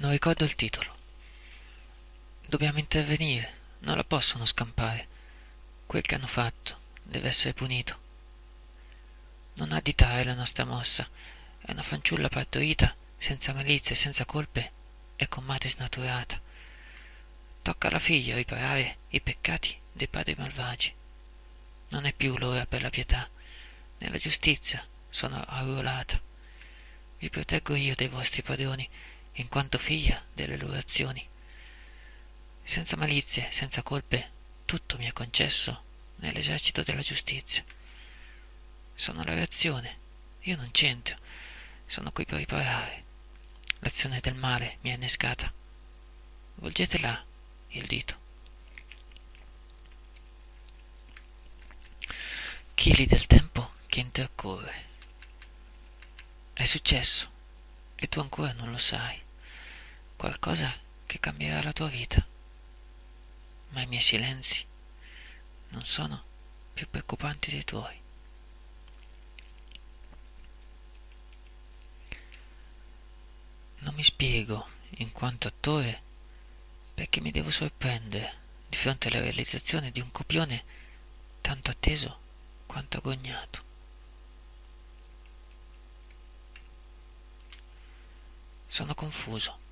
Non ricordo il titolo. Dobbiamo intervenire, non la possono scampare. Quel che hanno fatto deve essere punito. Non additare la nostra mossa. È una fanciulla partorita, senza malizia e senza colpe, e con madre snaturata. Tocca alla figlia riparare i peccati dei padri malvagi. Non è più l'ora per la pietà. Nella giustizia sono arruolata. Vi proteggo io dei vostri padroni, in quanto figlia delle loro azioni. Senza malizie, senza colpe, tutto mi è concesso nell'esercito della giustizia. Sono la reazione, io non c'entro, sono qui per riparare. L'azione del male mi ha innescata. Volgete là il dito. Chili del tempo che intercorre. È successo e tu ancora non lo sai. Qualcosa che cambierà la tua vita. Ma i miei silenzi non sono più preoccupanti dei tuoi. Non mi spiego, in quanto attore, perché mi devo sorprendere di fronte alla realizzazione di un copione tanto atteso quanto agognato. Sono confuso.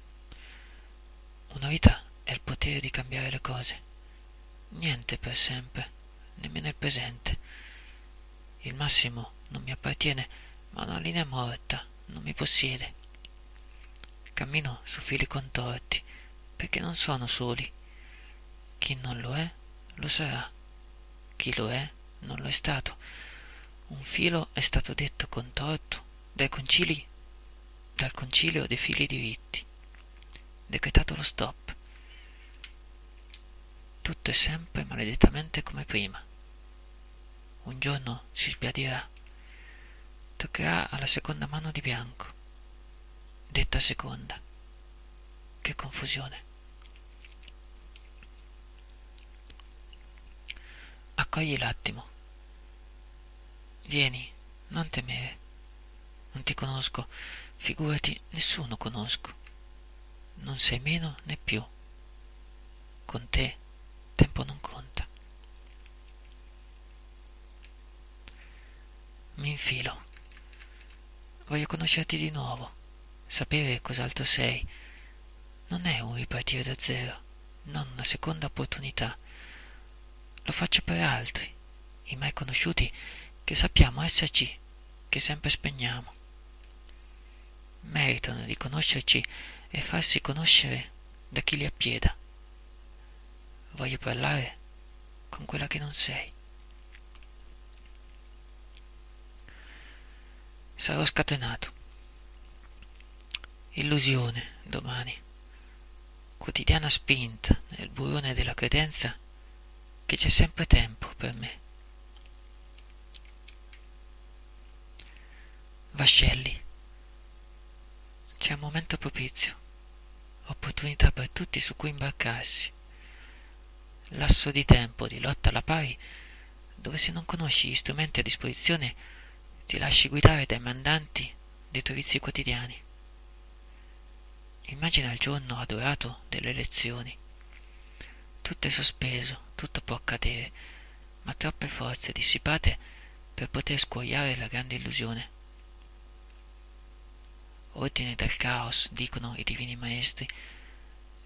Una vita è il potere di cambiare le cose. Niente per sempre, nemmeno il presente. Il massimo non mi appartiene, ma una linea morta non mi possiede. Cammino su fili contorti, perché non sono soli. Chi non lo è, lo sarà. Chi lo è, non lo è stato. Un filo è stato detto contorto dai concili, dal concilio dei fili diritti. Decretato lo stop. Tutto è sempre maledettamente come prima. Un giorno si sbiadirà. Toccherà alla seconda mano di bianco. Detta seconda. Che confusione. Accogli l'attimo. Vieni, non temere. Non ti conosco, figurati, nessuno conosco. Non sei meno né più. Con te tempo non conta. Mi infilo. Voglio conoscerti di nuovo, sapere cos'altro sei. Non è un ripartire da zero, non una seconda opportunità. Lo faccio per altri, i mai conosciuti, che sappiamo esserci, che sempre spegniamo. Meritano di conoscerci e farsi conoscere da chi li appieda. Voglio parlare con quella che non sei. Sarò scatenato. Illusione domani. Quotidiana spinta nel burrone della credenza che c'è sempre tempo per me. Vascelli. C'è un momento propizio, opportunità per tutti su cui imbarcarsi lasso di tempo di lotta alla pari, dove se non conosci gli strumenti a disposizione ti lasci guidare dai mandanti dei tuoi vizi quotidiani. Immagina il giorno adorato delle elezioni. Tutto è sospeso, tutto può accadere, ma troppe forze dissipate per poter scuoiare la grande illusione. Ordine dal caos, dicono i divini maestri,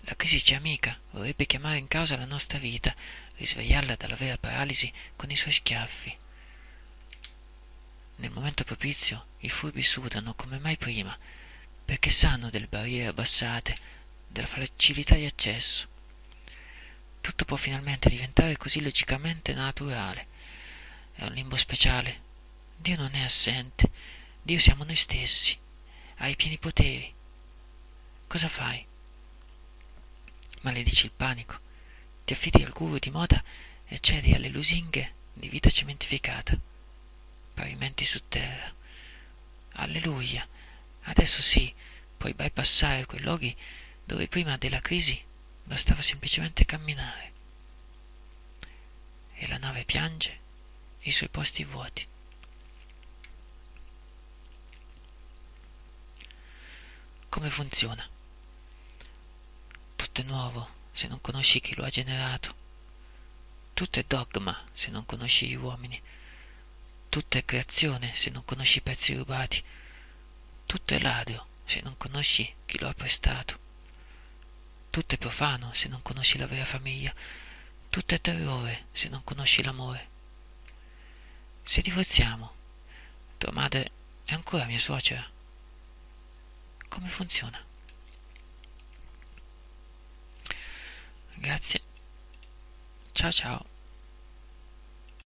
la crisi ci è amica, vorrebbe chiamare in causa la nostra vita, risvegliarla dalla vera paralisi con i suoi schiaffi. Nel momento propizio i furbi sudano come mai prima, perché sanno delle barriere abbassate, della facilità di accesso. Tutto può finalmente diventare così logicamente naturale. È un limbo speciale. Dio non è assente. Dio siamo noi stessi. Ha i pieni poteri. Cosa fai? maledici il panico, ti affidi al guru di moda e cedi alle lusinghe di vita cementificata. Pavimenti su terra. Alleluia! Adesso sì, puoi bypassare quei luoghi dove prima della crisi bastava semplicemente camminare. E la nave piange i suoi posti vuoti. Come funziona? Tutto è nuovo se non conosci chi lo ha generato. Tutto è dogma se non conosci gli uomini. Tutto è creazione se non conosci i pezzi rubati. Tutto è ladro se non conosci chi lo ha prestato. Tutto è profano se non conosci la vera famiglia. Tutto è terrore se non conosci l'amore. Se divorziamo, tua madre è ancora mia suocera. Come funziona? Grazie. Ciao ciao.